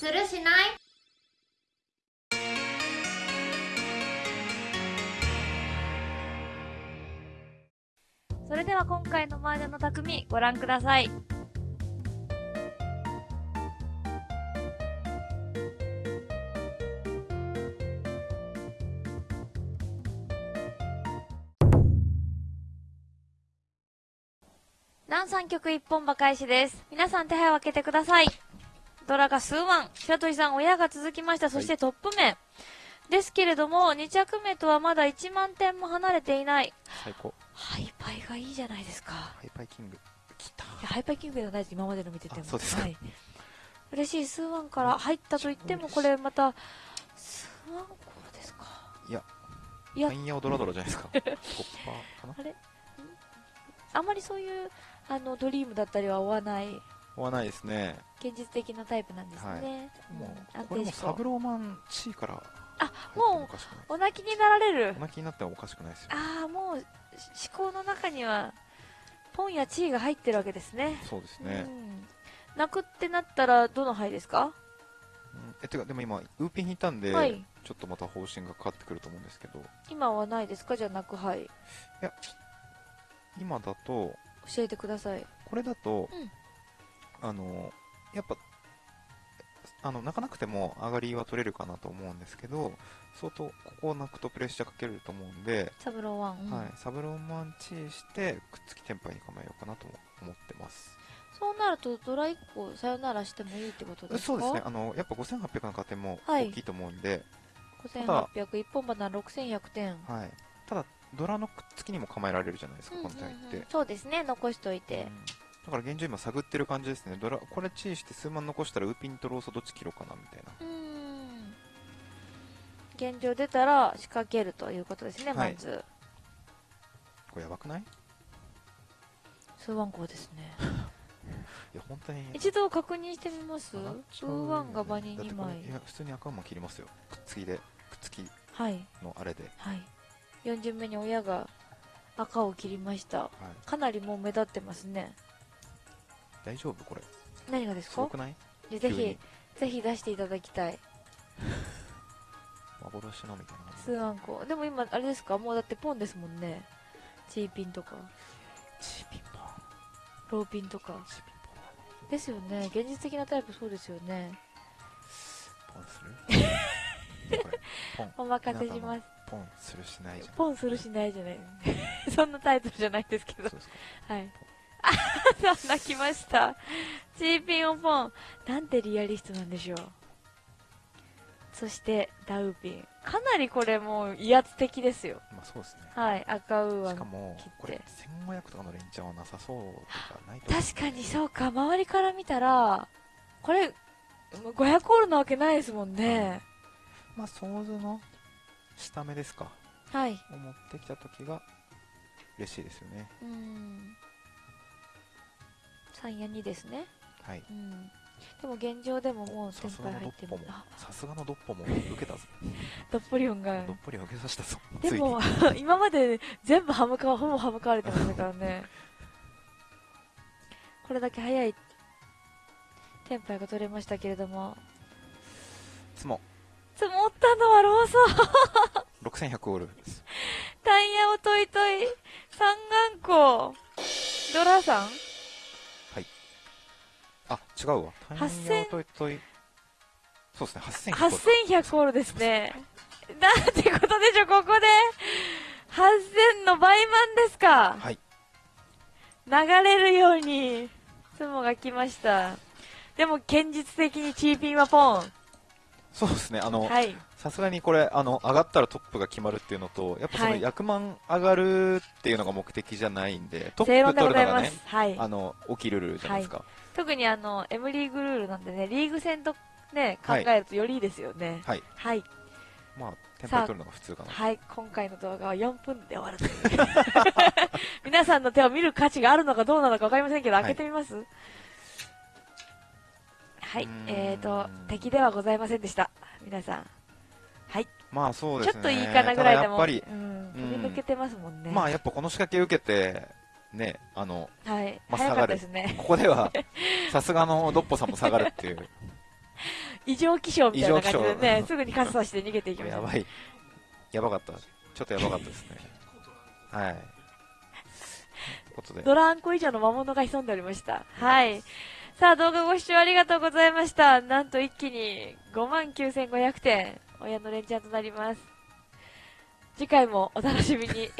するしない？それでは今回の麻雀の匠ご覧ください。南三曲一本馬開始です。皆さん手配を開けてください。ドラが数万、白鳥さん親が続きました。そしてトップ面。ですけれども、2着目とはまだ1万点も離れていない。最高ハイパイがいいじゃないですか。ハイパイキング来たいやハイパイキングではないです、今までの見てても。あそうですかはい。嬉しい、数万から入ったと言っても、これまた、数万個ですか。いやいやタイヤをドラドラじゃないですか かなあれ？んあまりそういう、あの、ドリームだったりは追わない、追わないですね。現実的なタイプなんですね。もうん。うこれもサブローマン地位からあ、ももお泣きになられる。お。泣きになってもおかしくないですよ。ああ、もう、思考の中には、ポンやチーが入ってるわけですね。そうですね、うん。泣くってなったら、どの牌ですか？うん。えてかでも今ウーピン引いたんで、はい。ちょっとまた方針が変わってくると思うんですけど。今はないですか？じゃあ泣く牌。いや今だと教えてください。これだと、うんあのやっぱあの泣かなくても上がりは取れるかなと思うんですけど相当ここを泣くとプレッシャーかけると思うんで、サブローワン。うんはい、サブローマンチーしてくっつきテンパイに構えようかなと思ってます。そうなると、ドラ1個さよならしてもいいってことですか？そうですね。あのやっぱ5800の加点もはい。大きいと思うんで、5800、一本花6100点。はい。ただドラのくっつきにも構えられるじゃないですか、この体って、そうですね、残しといて。うんだから現状今探ってる感じですねドラこれチーして数万残したらウーピンとローソどっち切ろうかなみたいなうーん。現状出たら仕掛けるということですね、はいまず。これやばくない？い数万個ですね。や本当に一度確認してみます？上がっち数ゃうよね万が場に2だってこれ枚い。や普通に赤馬切りますよくっつきでくっつきはい。のあれで、はい。4巡目に親が赤を切りました。はい、かなりもう目立ってますね。大丈夫これ何がですか？すごくない？でぜひぜひ出していただきたい。幻のみたいな感じ数万個。でも今、あれですか？もうだってポンですもんね。チーピンとか、チーピンポンローピンとか。チーピンポンですよね。現実的なタイプそうですよね。ポンする？これポンお任せします。ポンするしないじゃんポンするしないじゃない。そんなタイトルじゃないですけどそう。ですかはい。泣きました。チーピンオポン。なんてリアリストなんでしょう。そして、ダウピン。かなりこれもう威圧的ですよ。まあそうですねはい、赤ウーアしかもこれ1500とかの連チャンはなさそうとかないと確かにそうか、周りから見たら、これ、500ホールなわけないですもんね。まあ想像の下目ですかはい。を持ってきた時が嬉しいですよねうん。3や2ですね。はい。うん。でも現状でももう先さすが輩入っても。あ。さすがのドッポも受けたぞ。ドッポリオンが。どっぷり受けさせたぞ。でも 今まで全部歯向かわほぼ歯向かわれてましたからね。これだけ早い。テンパイが取れましたけれども。つも。積もったのはローソン。6100オールタイヤをトイトイ三眼光。ドラさん。あ違うわ。タイ8000ヤをといといそうですね。8100 8100ホールですね。なんてことでしょここで。8000の倍満ですか。はい。流れるように、ツモが来ました。でも、現実的にチーピンはポン。そうですね。あのはい。さすがにこれあの上がったらトップが決まるっていうのとやっぱそのはい役満上がるっていうのが目的じゃないんでトップ取るのがね。はい。あの起きるルールじゃないですか特にあの、M リーグルールなんでね、リーグ戦とね、考はいえるとよりいいですよね。はいはい。まあテンパイ取るのが普通かなはい。今回の動画は4分で終わるという。皆さんの手を見る価値があるのかどうなのかわかりませんけど、はい開けてみます？はい。えーと、敵ではございませんでした。皆さん。はい。まあそうですねちょっといいかなぐらいでも。やっぱりうん。飛び抜けてますもんね。まあやっぱこの仕掛け受けてねあのはい。まあ早かったですね。ここではさすがのドッポさんも下がるっていう異常気象みたいな感じでね、象すぐに傘さして逃げていきました。やばい。やばかった。ちょっとやばかったですね。はい。ドランコ以上の魔物が潜んでおりました。はい。さあ、動画ご視聴ありがとうございました。なんと一気に59,500点、親のレンチャンとなります。次回もお楽しみに。